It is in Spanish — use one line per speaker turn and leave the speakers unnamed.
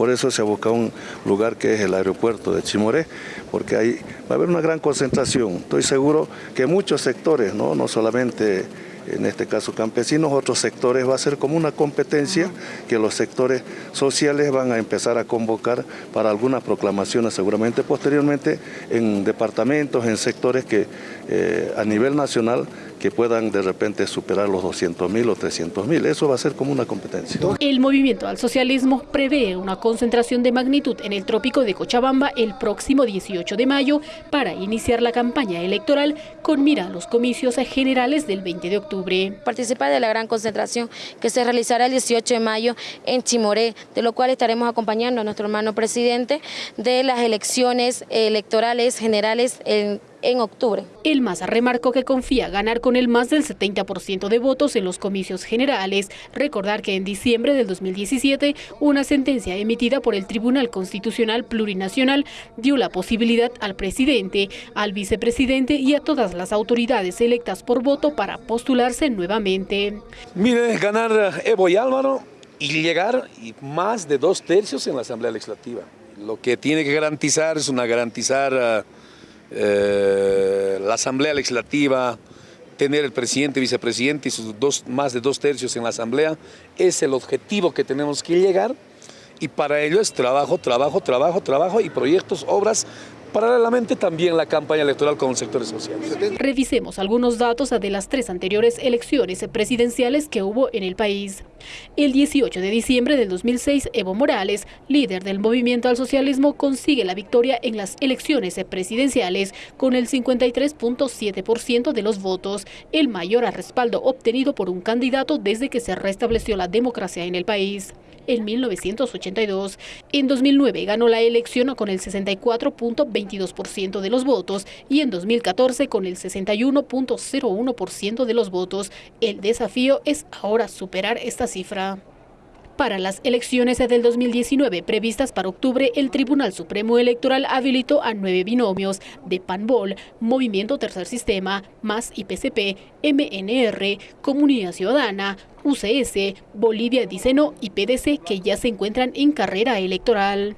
por eso se ha buscado un lugar que es el aeropuerto de Chimoré, porque ahí va a haber una gran concentración. Estoy seguro que muchos sectores, no, no solamente en este caso campesinos, otros sectores, va a ser como una competencia que los sectores sociales van a empezar a convocar para algunas proclamaciones seguramente posteriormente en departamentos, en sectores que eh, a nivel nacional que puedan de repente superar los 200 mil o 300 mil. Eso va a ser como una competencia.
El movimiento al socialismo prevé una concentración de magnitud en el trópico de Cochabamba el próximo 18 de mayo para iniciar la campaña electoral con mira a los comicios generales del 20 de octubre.
Participar de la gran concentración que se realizará el 18 de mayo en Chimoré, de lo cual estaremos acompañando a nuestro hermano presidente de las elecciones electorales generales en en octubre.
El MAS remarcó que confía ganar con el más del 70% de votos en los comicios generales. Recordar que en diciembre del 2017 una sentencia emitida por el Tribunal Constitucional Plurinacional dio la posibilidad al presidente, al vicepresidente y a todas las autoridades electas por voto para postularse nuevamente.
Mire, ganar Evo y Álvaro y llegar más de dos tercios en la Asamblea Legislativa. Lo que tiene que garantizar es una garantizar... eh, la Asamblea Legislativa, tener el presidente, vicepresidente y sus dos, más de dos tercios en la Asamblea, es el objetivo que tenemos que llegar. Y para ello es trabajo, trabajo, trabajo, trabajo y proyectos, obras Paralelamente también la campaña electoral con sectores sociales.
Revisemos algunos datos de las tres anteriores elecciones presidenciales que hubo en el país. El 18 de diciembre del 2006, Evo Morales, líder del movimiento al socialismo, consigue la victoria en las elecciones presidenciales con el 53.7% de los votos, el mayor respaldo obtenido por un candidato desde que se restableció la democracia en el país en 1982. En 2009 ganó la elección con el 64.22% de los votos y en 2014 con el 61.01% de los votos. El desafío es ahora superar esta cifra. Para las elecciones del 2019 previstas para octubre, el Tribunal Supremo Electoral habilitó a nueve binomios de PANBOL, Movimiento Tercer Sistema, MAS IPCP, MNR, Comunidad Ciudadana, UCS, Bolivia Diceno y PDC que ya se encuentran en carrera electoral.